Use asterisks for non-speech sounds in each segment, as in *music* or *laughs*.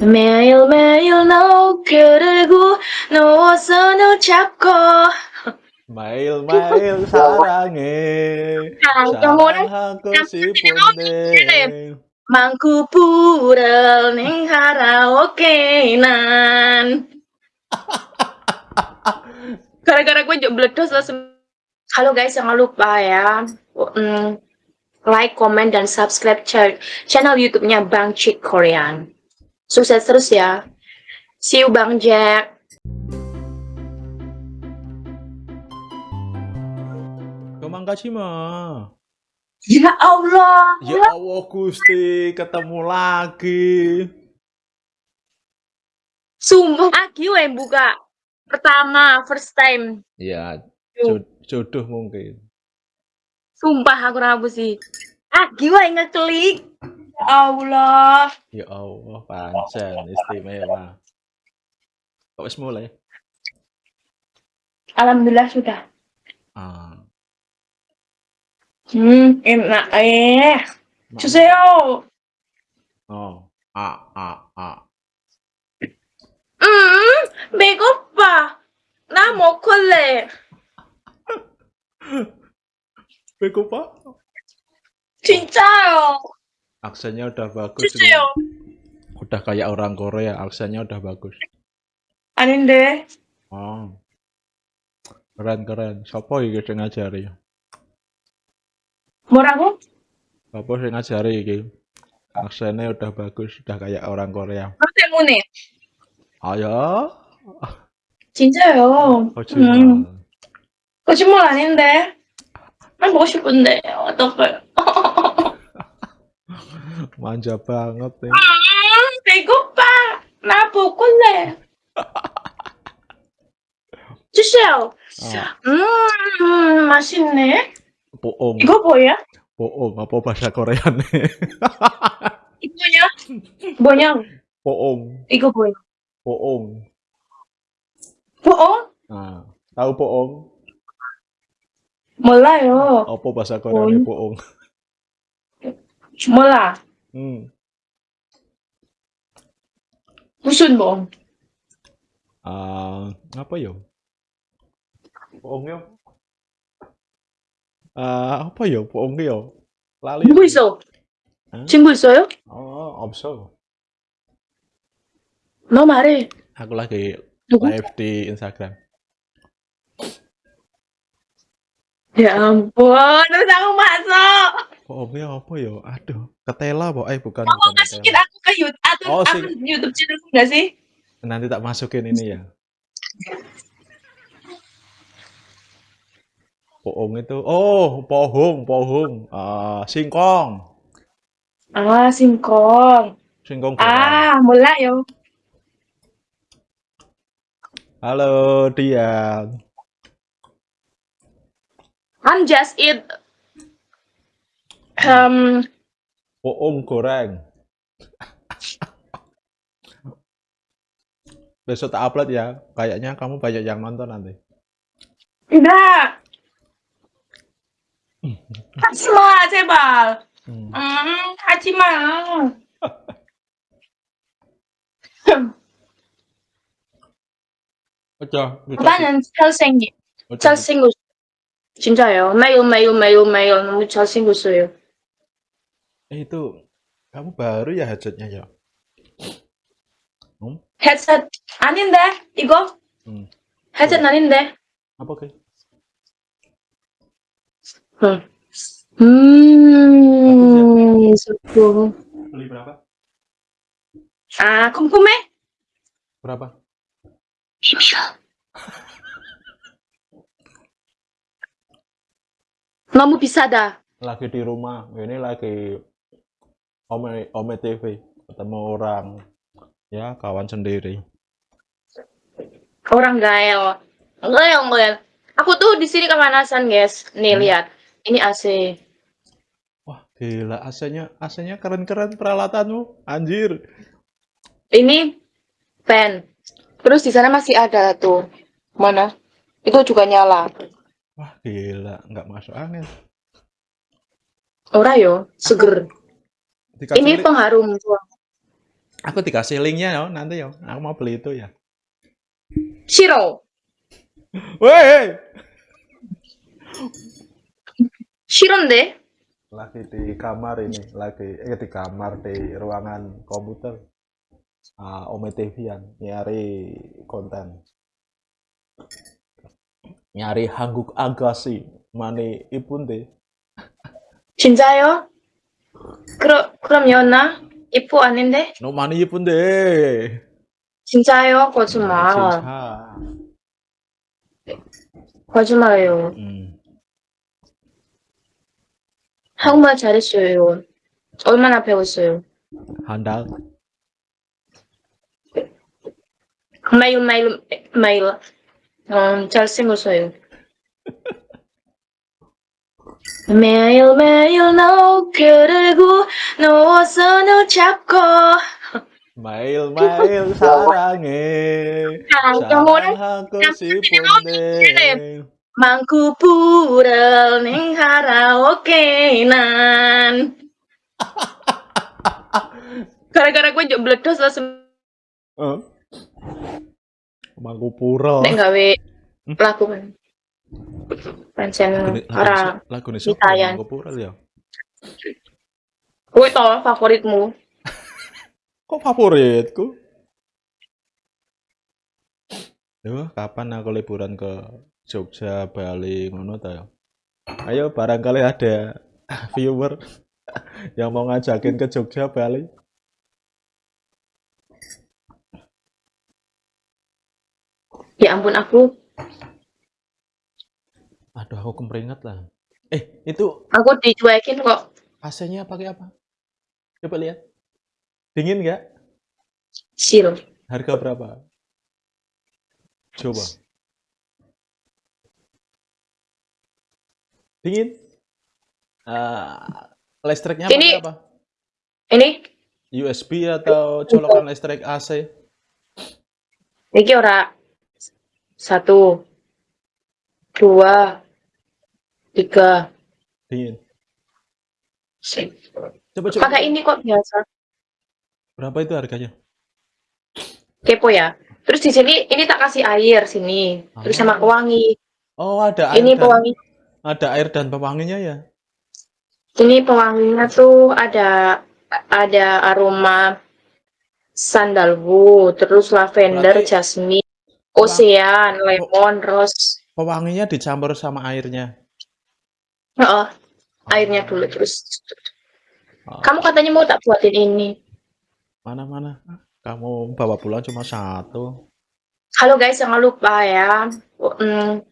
매일매일 너 그리고 누워서 너 잡고 매일매일 *laughs* 사랑해 사랑하고 싶은데 Mangku pura ning karaoke nan Gara-gara gue juga meledos langsung Halo guys, jangan lupa ya mm, Like, comment, dan subscribe channel youtube-nya Bang Chick Korean Sukses terus ya See you Bang Jack Kemangkasi mah Ya Allah. Ya Allah Gusti, ketemu lagi. Sumpah, Agi yang buka pertama, first time. Ya, jodoh mungkin. Sumpah aku rabu sih. Agi yang ngeklik. Ya Allah. Ya Allah, pancen istimewa. Kok wis mulai? Alhamdulillah sudah. Ah. Hmm, enak eh. 주세요. Oh, a a a. 음, 배고파. 나 먹을래. Begopa? 진짜요. Aksennya udah bagus. 주세요. Udah kayak orang Korea, aksennya udah bagus. 아닌데. Oh. Keren keren. Siapa iki sing ngajari? 뭐라고? Apa sih ngajari iki? Aksennya udah bagus, udah kayak orang Korea. 너 때문에. 아야? 진짜요. 거짓말. 음, 거짓말 아닌데. 난 보고 싶은데 어떡해. manja banget ya. Ah, bego pak, napo kule. Giselle, ah. hmm, masih nih. Boong. Igo po ya? Boong, apa bahasa Korea nih? *laughs* Igo ya? Bonyang. Boong. Igo po Poong. Boong. Ya? Boong? Nah, tahu boong? Mula yo. Apa bahasa Korea nih boong? Mula. Hmm. 무슨 뭐? Ah, apa yo? Bohong yo? Ah, apa yo? Bohong yo? Lali. 누구 있어? 응? 친구 있어요? Oh, 없어. 너 말해. Aku lagi 누구? live di Instagram. Ya ampun, terus aku masuk. omongnya apa ya? Aduh, ketela kok eh bukan. Kamu masukin aku ke oh, YouTube atau oh, si... YouTube channelku enggak sih? Nanti tak masukin ini ya. Pohong itu, oh pohong, pohong, uh, ah, singkong. Ah, singkong. Singkong. Ah, mulai yo. Halo, Dian. I'm just eat um Bohong goreng. Besok tak upload ya. Kayaknya kamu banyak yang nonton nanti. enggak. 하지 마, 제발. Hmm. 음, 하지 마. Ojo, bisa- 오빠는 잘생기, ojo. 잘생겼어. 진짜요. 매일, 매일, 매일, 매일 너무 잘생겼어요. Eh itu kamu baru ya headsetnya ya? Hmm? Headset deh, Igo. Hmm. Headset anin deh Apa ke? Hmm. Hmm. Beli berapa? Ah, kum kume. Berapa? Kamu bisa dah. Lagi di rumah, ini lagi Ome Ome TV ketemu orang ya kawan sendiri. Orang gael. Gael, gael. Aku tuh di sini kemanasan, guys. Nih, Hmm. lihat. Ini AC. Wah, gila AC-nya AC-nya keren-keren peralatanmu. Anjir. Ini fan. Terus di sana masih ada tuh. Mana? Itu juga nyala. Wah, gila, nggak masuk angin. Ora yo, seger dikasih ini pengaruh aku. Dikasih linknya ya nanti ya aku mau beli itu ya. Shiro. Woi Shiron deh. Lagi di kamar ini lagi eh di kamar di ruangan komputer. Uh, Ome yang nyari konten. Nyari Hangguk Agasi mani Cinta ya. 그럼, 그럼 연나? 이뻐 아닌데? 너 많이 이쁜데. 진짜요? 거짓말. 진짜. 거짓말이에요. 음. 한국말 잘했어요. 얼마나 배웠어요? 한 달. 매일, 매일, 매일. 음, 잘생겼어요. *laughs* 매일, 매일 너 그리고 누워서 너 잡고. 매일매일 *laughs* 사랑해. 영어를 사랑하고 싶은데. Mangku pura ning karaoke nan. Gara-gara gue juk bledos langsung 어? Mangkupura. nek gawe lagu kan. Pancen ora lagune sapa Itayan. Mangkupura ya? kowe to favoritmu. *laughs* Kok favoritku? Yo, kapan aku liburan ke Jogja, Bali, ngono ta ya? Ayo barangkali ada *laughs* viewer *laughs* yang mau ngajakin ke Jogja, Bali. Ya ampun aku, Aduh, aku kemeringat lah. Eh, itu aku dicuekin kok. AC-nya pakai apa? Coba lihat. Dingin nggak? Sil. Harga berapa? Coba. Dingin? Eh, listriknya Ini- apa? Ini USB atau colokan listrik AC? iki ora satu, dua, tiga. Dingin. Coba coba. Pakai ini kok biasa. Berapa itu harganya? Kepo ya. Terus di sini ini tak kasih air sini. Terus sama Oh. pewangi. Oh, ada air Ini dan pewangi. ada air dan pewanginya ya. Ini pewanginya tuh ada ada aroma sandalwood, terus lavender, Berarti- jasmine, ocean, lemon, rose. Pewanginya dicampur sama airnya. Heeh. Airnya dulu terus. Oh, Kamu katanya mau tak buatin ini. Mana-mana? Kamu bawa pulang cuma satu. Halo guys, jangan lupa ya. mm,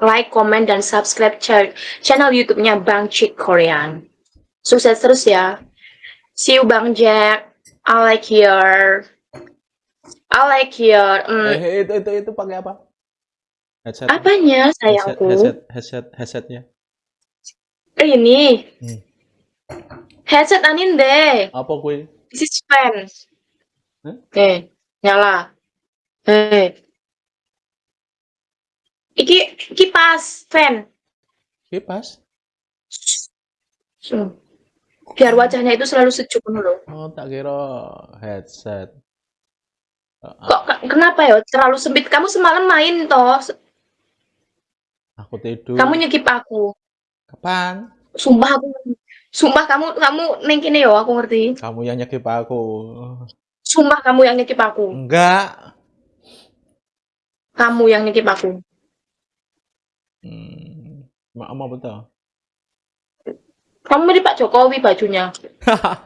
like, comment, dan subscribe ch- channel YouTube-nya Bang Chick Korean. Sukses terus ya. See you Bang Jack. I like your I like your mm, Eh, itu itu itu pakai apa? Headset. apanya sayangku? headset, headset, headsetnya. Ini. Hmm. Headset aninde. Apa kue? This is fan. Eh, nyala. Eh. Iki kipas fan. Kipas? Hmm. Biar wajahnya itu selalu sejuk loh. Oh, tak kira headset. Kok ke- kenapa ya? Terlalu sempit. Kamu semalam main toh. aku tidur. Kamu nyekip aku. Kapan? Sumpah aku. Sumpah kamu kamu neng kene yo aku ngerti. Kamu yang nyekip aku. Sumpah kamu yang nyekip aku. Enggak. Kamu yang nyekip aku. Hmm. Maaf, apa betul? Kamu mirip Pak Jokowi bajunya.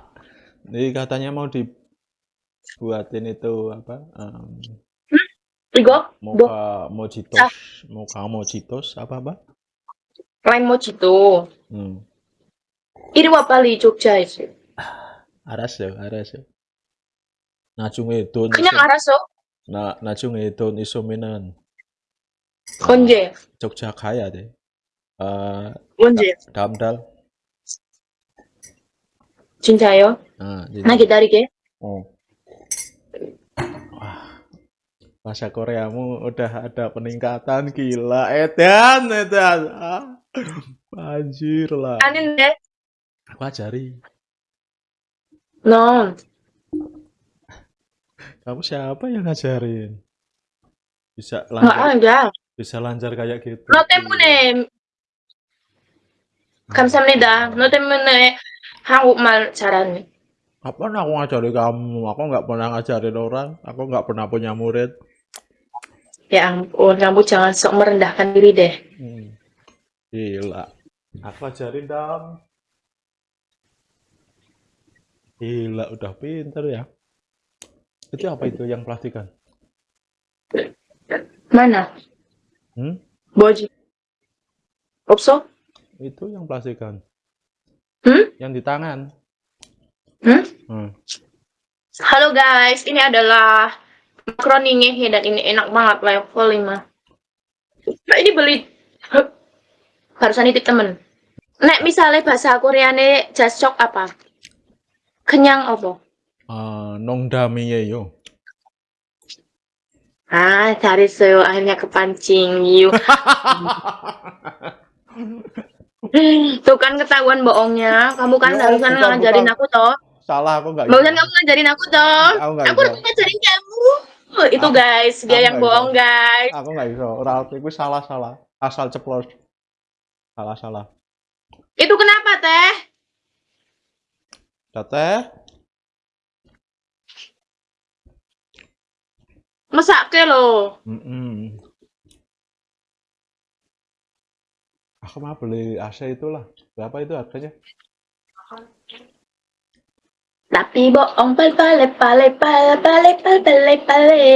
*laughs* Ini katanya mau dibuatin itu apa? em, Rigo, mocha mojitos, mocha mojitos apa apa? lain mojito. Hmm. 이리 와 빨리 족자 이제. *sighs* 알았어요, 알았어요. 나중에 돈 그냥 있어, 알았어. 나 나중에 돈 있으면은 언제? 적자 가야 돼. 아, 언제? 다음 달. 진짜요? 아, 이제, 나 기다리게. 어. Wah, bahasa Koreamu udah ada peningkatan gila. Edan, edan. Ah, Anjir lah. Anin ya? deh. Aku ajari. No. Kamu siapa yang ngajarin? Bisa lancar. Enggak. Bisa lancar kayak gitu. No kan sama Kamsahamnida. No temu nih, Hangu mal carane. Apa aku ngajari kamu? Aku nggak pernah ngajarin orang. Aku nggak pernah punya murid. Ya ampun, kamu jangan sok merendahkan diri deh. Hmm. Gila. Aku ajarin dong. Gila, udah pinter ya. Itu apa itu yang plastikan? Mana? Hmm? Boji. Opso? Itu yang plastikan. Hmm? Yang di tangan. Hmm? hmm. Halo guys, ini adalah makaroni dan ini enak banget level 5. Nah, ini beli barusan nitip temen. Nek misalnya bahasa Koreane jasok apa? Kenyang apa? 아, 농담이에요. Ah, 잘했어요. akhirnya kepancing. You. *laughs* Tuh kan ketahuan bohongnya. Kamu kan Ya, barusan bukan, ngajarin bukan. aku toh. Salah aku nggak Barusan iso. kamu ngajarin aku toh. Aku nggak Aku iso. harus ngajarin kamu. Itu Aku- guys, dia aku yang nggak bohong iso. guys. Aku nggak iso. Ralph itu salah salah. Asal ceplos. Salah salah. Itu kenapa teh? Teteh, Mesake lo. Mm-mm. Aku mah beli AC itulah. Berapa itu harganya? Tapi bohong pal pale pale pale pale pale pale pale.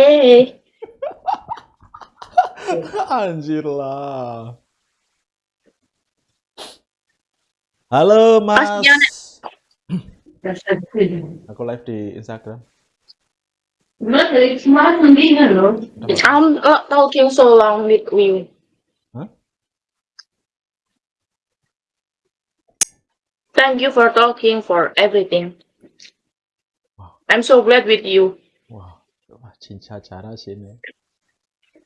Anjir lah. Halo Mas. Aku live di Instagram. I'm not talking so long with you. Huh? Thank you for talking for everything. Wow. I'm so glad with you. Wah, wah cinta cara sini.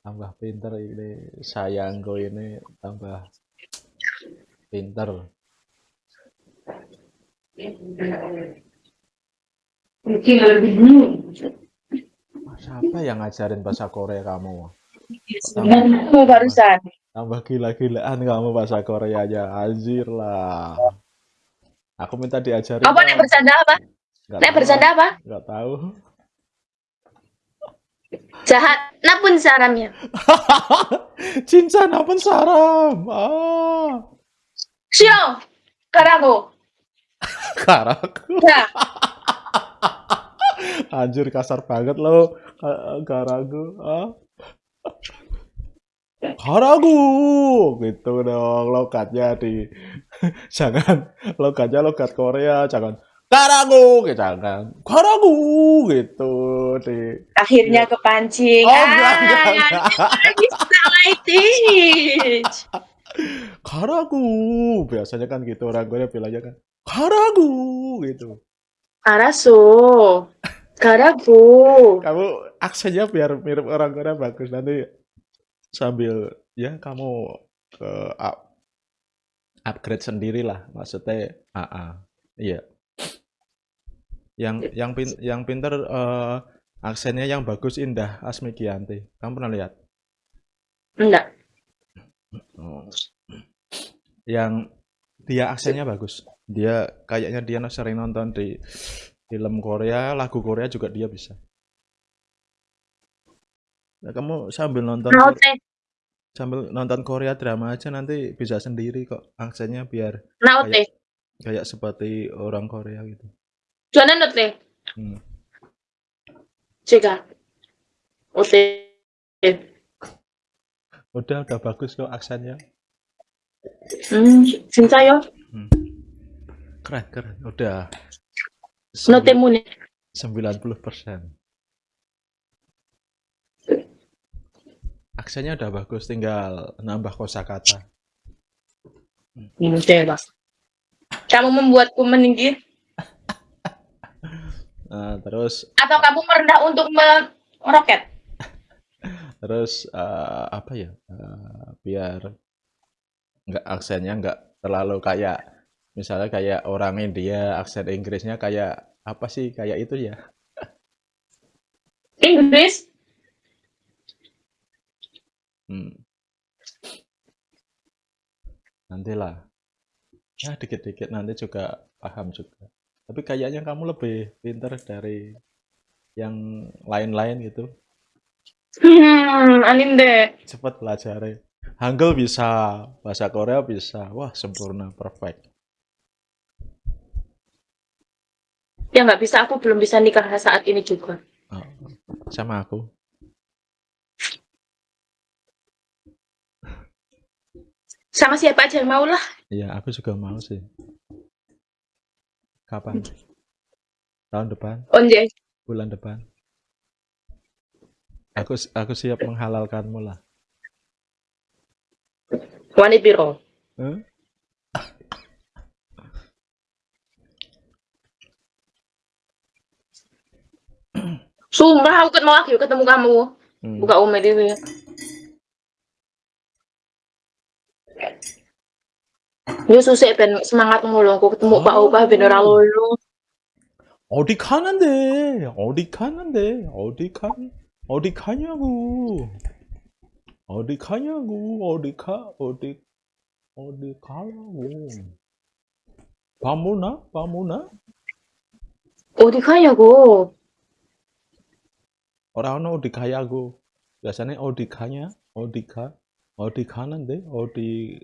Tambah pinter ini sayangku ini tambah pinter. Siapa yang ngajarin bahasa Korea kamu? Kamu barusan. Tambah gila-gilaan kamu bahasa Koreanya. Anjir lah. Aku minta diajarin. Apa nek dong. bercanda apa? Nek bercanda apa? Nggak tahu. Jahat. Napun saramnya. *laughs* Cinta napun saram. Ah. Sio. Karago. Karaku. *laughs* Ya. Anjir kasar banget lo. Ka- Karagu. Ah. Karagu. Gitu dong lokatnya di. *laughs* jangan lokatnya logat Korea. Jangan. Karagu. Gitu, Jangan. Karagu. Gitu. Di. Akhirnya kepancing. Oh, enggak, enggak, Ah, enggak. like this. Karagu. Biasanya kan gitu orang Korea bilangnya kan. Karagu. Gitu. Araso. Karago. kamu aksennya biar mirip orang Korea bagus nanti sambil ya kamu ke up- upgrade sendiri lah maksudnya AA iya yang yang pin, yang pinter eh, aksennya yang bagus indah Asmi Gianti kamu pernah lihat Enggak. Oh. yang dia aksennya bagus dia kayaknya dia sering nonton di film Korea lagu Korea juga dia bisa nah, kamu sambil nonton nah, Korea, okay. sambil nonton Korea drama aja nanti bisa sendiri kok aksennya biar nah, okay. kayak, kayak seperti orang Korea gitu Jangan nonton. hmm. Jika Oke Udah udah bagus kok aksennya Hmm, cinta ya keren keren. Udah. Sembilan puluh persen. Aksennya udah bagus tinggal nambah kosakata. Ya, Mas. kamu membuatku meninggi *laughs* nah, terus atau kamu merendah untuk meroket? *laughs* Terus uh, apa ya? Uh, biar nggak aksennya nggak terlalu kayak misalnya kayak orang India aksen Inggrisnya kayak apa sih kayak itu ya Inggris. Hmm. Nantilah. Ya, dikit-dikit nanti juga paham juga. Tapi kayaknya kamu lebih pintar dari yang lain-lain gitu. Hmm, anin deh. Cepat pelajari. Hangul bisa, bahasa Korea bisa. Wah, sempurna, perfect. Ya nggak bisa, aku belum bisa nikah saat ini juga. Oh, sama aku. Sama siapa aja yang mau lah. Iya, aku juga mau sih. Kapan? Tahun depan? Onje. Bulan depan? Aku aku siap menghalalkanmu lah. Wanit biro. Huh? Sumpah aku ketemu lagi ketemu kamu. Hmm. Buka ume dewe. Yo susah ben semangat mulu aku ketemu Pak Oh. Opah ben ora lulu. 어디 가는데? 어디 가는데? 어디 가? 어디 가냐고? 어디 가냐고? 어디 가? 어디 어디 가라고? 밥 먹나? 밥 먹나? 어디 가냐고. Orang 어디 가냐고? biasanya 어디 가냐? 어디 가? 어디 가는데? 어디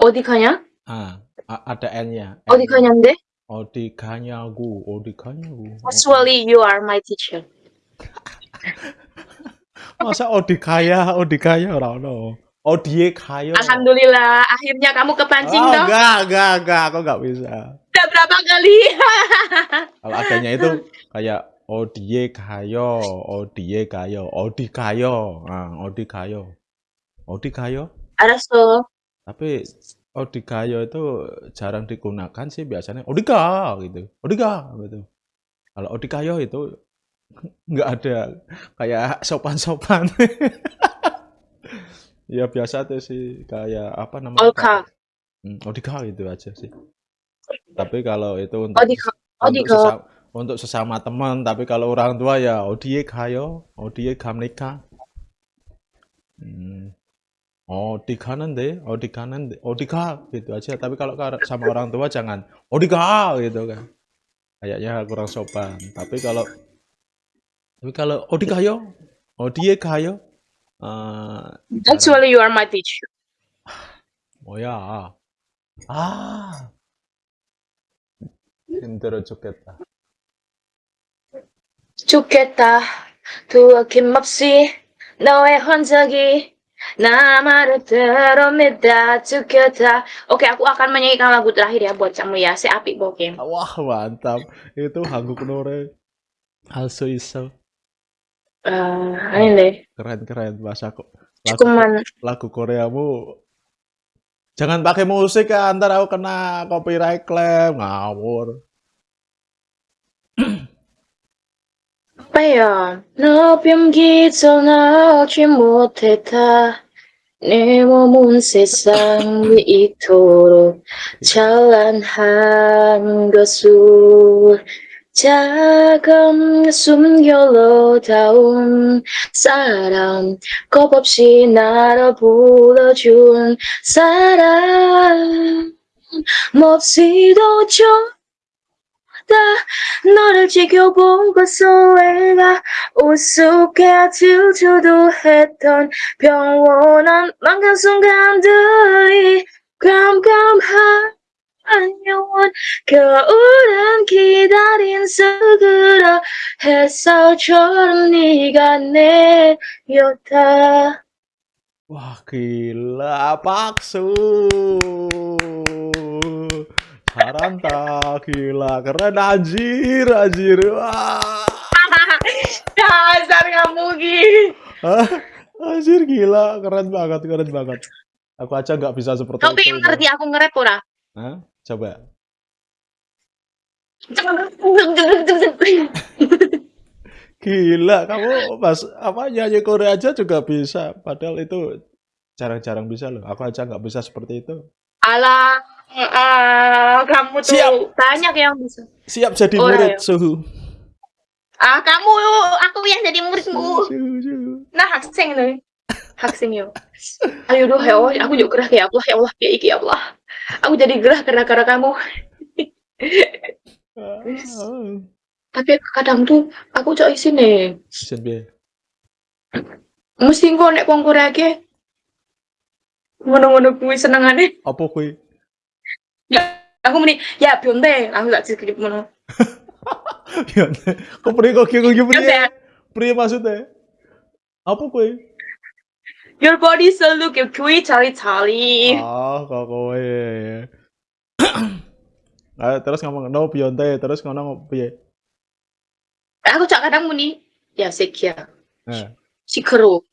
어디 가냐? ah a- ada n-nya. 어디 N-nya. 가냐인데? 어디 가냐고? 어디 가냐고? Actually you are my teacher. *laughs* Masa 어디 가야? 어디 가야 orang no. 어디에 가요? Alhamdulillah akhirnya kamu kepancing Oh, dong. enggak, enggak, enggak, aku enggak bisa. Udah berapa kali? *laughs* Kalau adanya itu kayak Oh, Odie Kayo, oh, Odie Kayo, oh, Odi Kayo, nah, Odi Kayo, Odi Kayo. Araso. Tapi Odi Kayo itu jarang digunakan sih biasanya Odika gitu, Odika gitu. Kalau Odi Kayo itu *laughs* nggak ada kayak sopan-sopan. *laughs* ya biasa tuh sih kayak apa namanya? Odika. Odi hmm, Odika gitu aja sih. Tapi kalau itu untuk Odika, Odika. Untuk sesama, untuk sesama teman tapi kalau orang tua ya odie kayo odie kamnika hmm. odi kanan odi kanan odi ka gitu aja tapi kalau kar- sama orang tua jangan odi ka gitu kan kayaknya kurang sopan tapi kalau tapi kalau odi kayo odie kayo eh Actually you are my teacher. *sighs* 뭐야 아 힘들어 죽겠다 좋겠다. 두 김없이 너의 흔적이 나만을 들어옵니다. 좋겠다. Oke, aku akan menyanyikan lagu terakhir ya buat kamu ya. Si Api Bokem. wah mantap itu 한국 노래 할 수 있어 Eh, ini deh. keren keren bahasa kok lagu, Cukuman lagu Koreamu jangan pakai musik ya ntar aku kena copyright claim ngawur Ya? 너 뺨기도 나오지 못했다. 내 몸은 세상 위 이토록 찬란한 것을 작은 숨결로 닿은 사람 겁없이 나를 불러준 사람 몹시도 좋다 너를 지켜보고서 애가 우습게 질투도 했던 평온한 맘간 순간들이 깜깜한 영원 겨울은 기다린 스그러 햇살처럼 네가 내렸다. wah gila paksu Haranta, gila, keren anjir, anjir. Wah. *laughs* Dasar kamu gini. anjir gila, keren banget, keren banget. Aku aja nggak bisa seperti itu. Kau ngerti aku ngerepot ora? Coba. gila, kamu pas apa nyanyi Korea aja juga bisa. Padahal itu jarang-jarang bisa loh. Aku aja nggak bisa seperti itu. Alah, uh, kamu tuh siap. banyak yang bisa. Siap jadi oh, murid, ayo. Suhu. Ah, kamu, aku yang jadi muridmu. Suhu, suhu. Nah, haksing loh. haksing yo. Ayo doh, ya Allah, aku juga gerah ya Allah, ya Allah, ya iki ya Allah. Aku jadi gerah karena karena kamu. Ah. Tapi kadang tuh aku cok isin nih. musimku naik Mesti kok nek kongkur aja. Ngono-ngono kuwi. Apa gue Ya, 라고 하니 야 변대 라고 tak 그게 뭐는 변대 kok pria kok kau kau pria pria maksudnya apa kau Your body so look at kui cari cari. Ah, kok *clears throat* ya Nah, terus ngomong no Beyonce, terus ngomong piye? Aku cak kadang muni, ya sekia. Ya. Eh. Sikero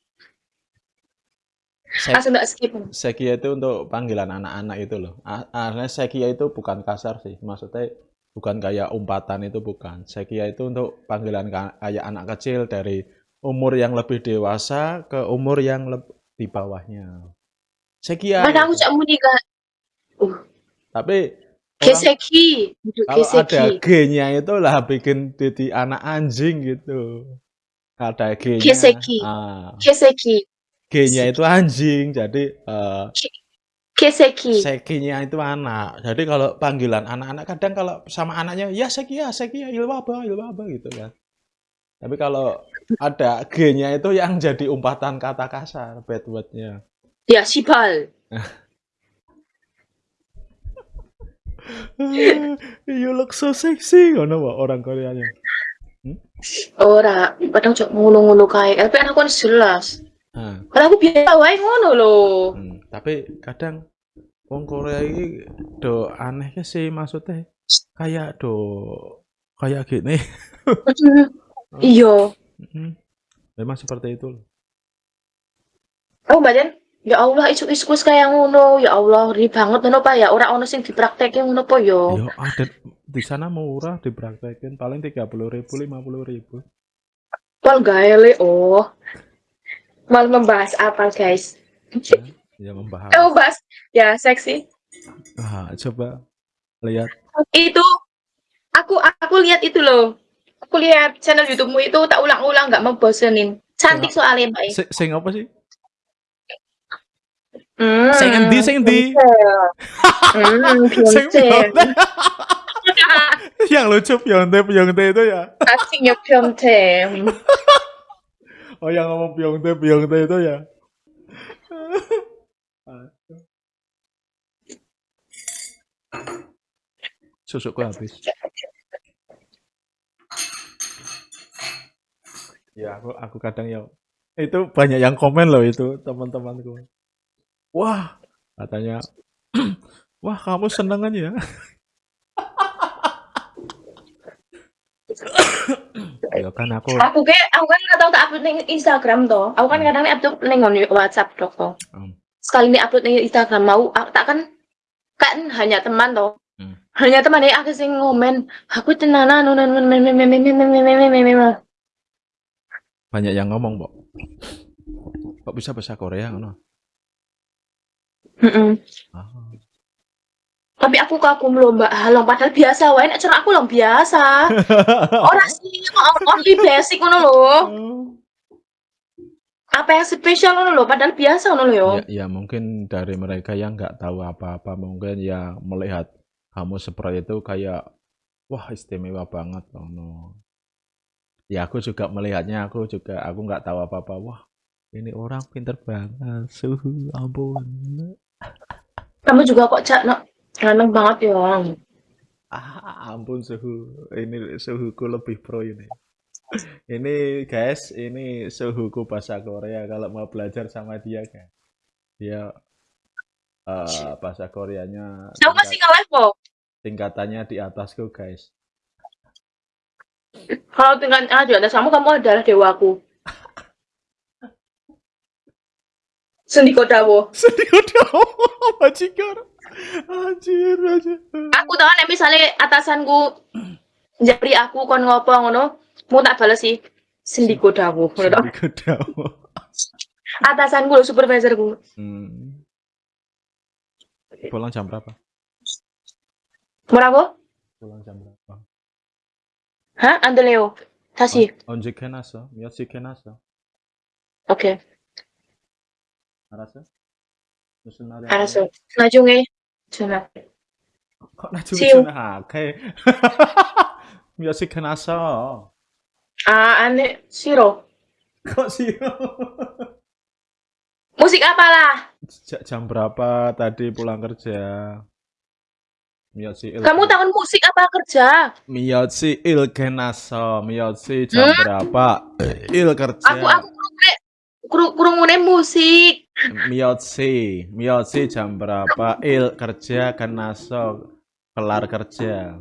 sek Langsung tak skip. sekia itu untuk panggilan anak-anak itu loh. A- Artinya sekia itu bukan kasar sih, maksudnya bukan kayak umpatan itu bukan. Sekia itu untuk panggilan ka- kayak anak kecil dari umur yang lebih dewasa ke umur yang di bawahnya. Sekia. Kadang aku gitu. cak muni kan, Tapi keseki, kalau ada keseki. G-nya itu lah bikin jadi anak anjing gitu. Ada G-nya. Keseki. Ah, Keseki, G-nya itu anjing, jadi eh, keseki. Sekinya itu anak. Jadi kalau panggilan anak-anak kadang kalau sama anaknya ya Seki ya Seki ya Ilwaba Ilwaba gitu kan. Tapi kalau ada G-nya itu yang jadi umpatan kata kasar, bad word-nya. Ya sibal. *laughs* you look so sexy ngono Pak, orang Koreanya. Ora, kadang cok ngono-ngono kae. Tapi anakku kan jelas. Nah, Kalau aku biasa wae ngono loh. hmm, tapi kadang wong Korea ini do anehnya sih maksudnya kayak do kayak gini. *laughs* Iya. Hmm, Memang seperti itu. Oh, badan. Ya Allah, isu-isu kayak ngono. Ya Allah, ri banget ngono Pak ya. Ora ono sing dipraktekke ngono po yo. Ya ada di sana murah dipraktekin paling tiga puluh ribu lima puluh ribu. Pol gaele oh. Mal membahas apa, guys? Ya membahas. Eh, bahas ya seksi. Ah, coba lihat. Itu aku aku lihat itu loh. Aku lihat channel YouTube-mu itu tak ulang-ulang nggak mau bosenin. Cantik soalnya, Mbak. Sing, sing apa sih? Hmm. Sing endi, sing endi? Hmm. *laughs* *laughs* Yang lucu Beyonce Beyonce itu ya. Asingnya Beyonce. *laughs* Oh yang ngomong Beyonce Beyonce itu ya. Susuku habis. Ya aku aku kadang ya itu banyak yang komen loh itu teman-temanku. Wah katanya, *clears throat* wah kamu seneng aja ya. Yo kan aku. Aku kayak aku kan nggak tahu tak upload neng Instagram toh. Aku kan kadang upload nih WhatsApp toh. Sekali nih upload neng Instagram mau tak kan kan hanya teman toh. Hanya teman ya aku sing ngomen. Aku tenana nunan Banyak yang ngomong, Bok. Kok bisa bahasa Korea ngono? Heeh. Mm -mm. ah. Tapi aku kagum lho Mbak Halong padahal biasa wae nek cara aku lho biasa. *laughs* Ora sih only basic ngono lho. Apa yang spesial ngono lho padahal biasa ngono lho yo. ya, ya mungkin dari mereka yang nggak tahu apa-apa mungkin ya melihat kamu seperti itu kayak wah istimewa banget ngono. Ya aku juga melihatnya aku juga aku nggak tahu apa-apa wah ini orang pinter banget suhu ampun Kamu juga kok cak no ganteng banget ya. ah ampun suhu ini suhuku lebih pro ini ini guys ini suhuku bahasa Korea kalau mau belajar sama dia kan dia eh, bahasa Koreanya Aku masih nge-live kok. tingkatannya di atasku guys Kalau tinggal ah, di atas kamu, kamu adalah dewaku. *laughs* Sendiko dawo. sedih *laughs* udah majikan anjir tahu aku tau nih misalnya atasanku aku kon ngopo ngono mau tak balas sih sendiko dawuh sendiko atasan atasanku supervisor ku hmm. pulang jam berapa Murago? Pulang jam berapa? Hah? Ande Leo? Tasi? nasa, kenasa, ya, miyashi kenasa. Oke. Okay. Arasa? Arasa. Najungi. 놨어? 오케이. 알았어? 무슨 말이야? 알았어. 나중에 전화. kok 나중에 지우. 전화해 몇 시 캐놨어? 아, 안해. 싫어. kok 싫어? Musik apalah? Ja- jam berapa tadi pulang kerja? 몇 시 일 Kamu tahun musik apa kerja? 몇 시 일 캐놨어? 몇 시 jam berapa? 일 kerja. Aku aku kurungune krungune musik. Miyotsi, Miyotsi jam berapa? Il kerja kan sok kelar kerja.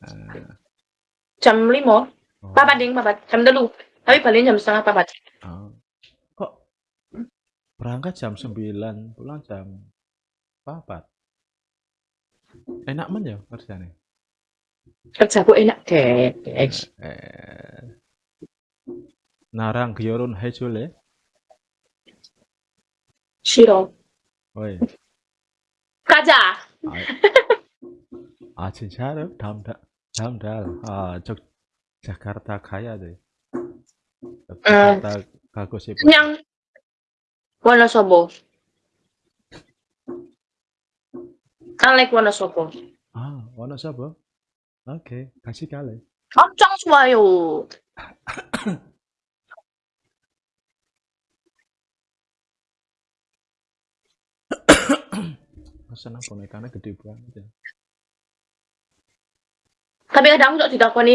Nah. Jam lima. Oh. papa ding papa jam dulu. Tapi balik jam setengah papa. Oh. Kok berangkat jam sembilan, pulang jam papa? Enak men ya kerjanya? Kerja bu enak deh. 나랑 결혼 해줄래? 싫어. 왜? 가자. 아, 아 진짜로? 다음 달, 다음 달, 아, 저 자카르타 가야 돼. 자카르타 가고 싶어. 그냥 Wonosobo. I like Wonosobo. 아, 원하셔봐. 오케이, 같이 갈래. 엄청 좋아요. *coughs* Senang bonekanya gede banget ya. Tapi kadang aku ditakoni,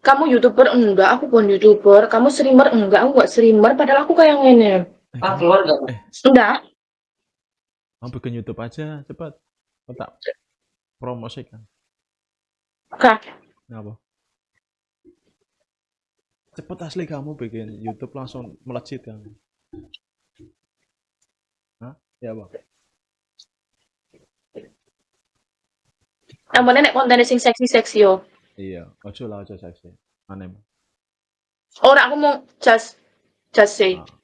kamu youtuber enggak? Aku bukan youtuber. Kamu streamer enggak? Aku enggak streamer. Padahal aku kayak gini. Eh, Ah, kamu, keluar gak? Enggak. kamu bikin YouTube aja, cepat. Tak promosikan. Oke. Kenapa? Cepet asli kamu bikin YouTube langsung melejit kamu. Hah? Ya bang. Penting nek kontennya sing seksi-seksi yo. Iya, ojo lah ojo seksi. Aneh. Ora aku mau just just say. Ah.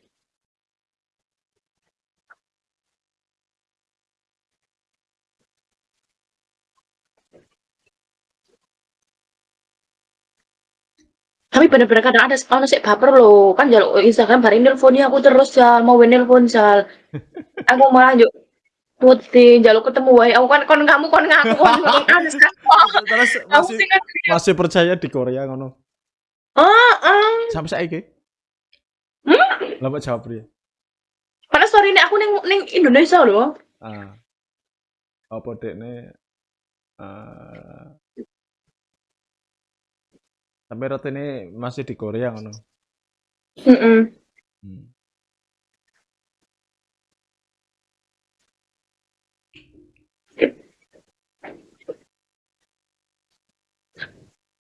Tapi bener-bener kadang ada ono sik baper loh. Kan jaluk Instagram bareng nelponnya aku terus jal mau nelpon jal. *laughs* Aku malah yuk putih jaluk ketemu wae. Aku kan kon kamu kon ngaku kon *laughs* kan Terus Aku masih kan masih percaya di Korea ngono. ah ah. Sampai saiki. Hmm? Lah mbak jawab priye? Padahal story ini aku ning ning Indonesia loh. Ah. Apa dekne eh Sampai rotene masih di Korea ngono. Heeh. Hmm.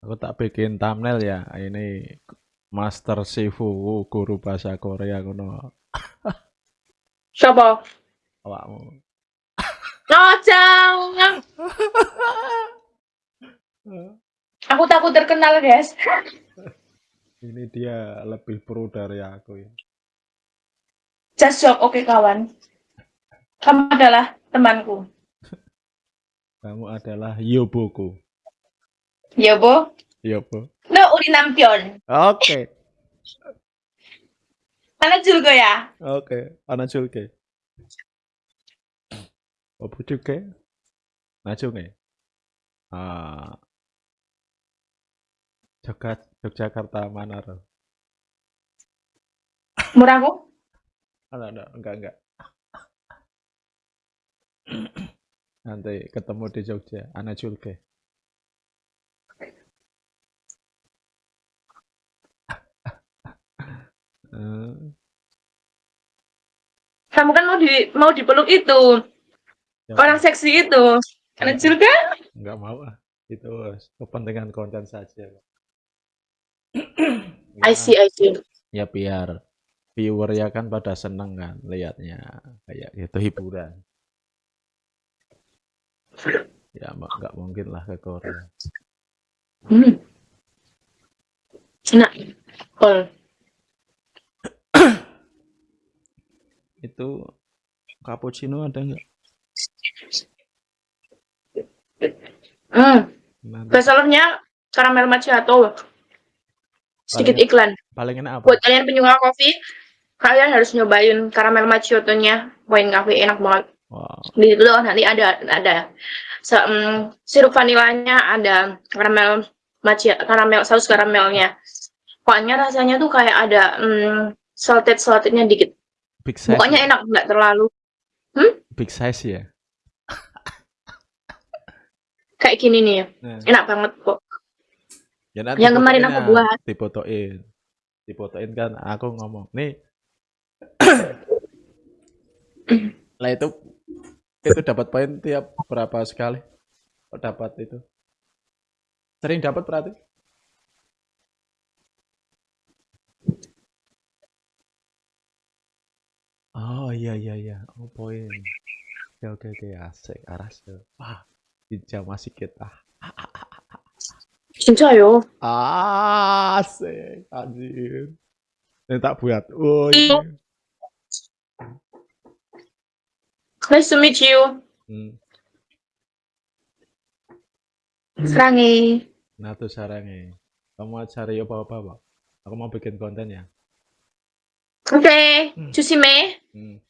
Aku tak bikin thumbnail ya. Ini Master Sifu guru bahasa Korea ngono. Siapa? Awakmu. Oh, jangan. Aku takut terkenal, guys. Ini dia lebih pro dari aku ya. Just joke, oke kawan. Kamu adalah temanku. Kamu adalah Yoboku. Yo po. Yo po. No, urinampion. Okay. Anachul ya? Okay, anachul ke. O puchuke? Nachunge. Ah. Jogja, Yogyakarta mana Murah kok? Enggak, enggak, enggak, enggak. Nanti ketemu di Jogja, Anachulke. Hmm. Kamu kan mau di mau dipeluk itu. Ya. Orang seksi itu. Anak kan? Enggak kan? mau ah. Itu kepentingan konten saja. ya. *clears throat* I see, I see. Ya biar viewer ya kan pada seneng kan lihatnya kayak itu hiburan. Ya nggak mungkin lah ke Korea. Hmm. Enak. Itu cappuccino ada nggak Hmm. Bestsellernya karamel macchiato. Sedikit Paling iklan. paling enak apa? Buat kalian penyuka kopi, kalian harus nyobain karamel macchiato-nya Wine Cafe enak banget. Wow. Di situ nanti ada ada se- mm, sirup vanilanya, ada karamel macchiato, karamel saus karamelnya. Pokoknya rasanya tuh kayak ada mm, salted saltednya dikit. Big size. Pokoknya ya? enak, nggak terlalu Big size ya. *laughs* kayak gini nih. Nah, Enak banget kok. ya nanti Yang kemarin aku ya, buat. Difotoin. Difotoin kan aku ngomong, nih. *coughs* lah itu itu dapat poin tiap berapa sekali? Oh, dapat itu. Sering dapat berarti? Oh iya iya iya. Oh poin. Oke oke oke asik aras tuh. Wah, hijau masih kita. 진짜요. Asik anjir. Ini tak buat. Oh iya. Nice to meet you. Hmm. 사랑해. Nah tuh sarangnya. Kamu mau cari apa-apa, Pak? Aku mau bikin konten ya. 오케이. 음. Mm.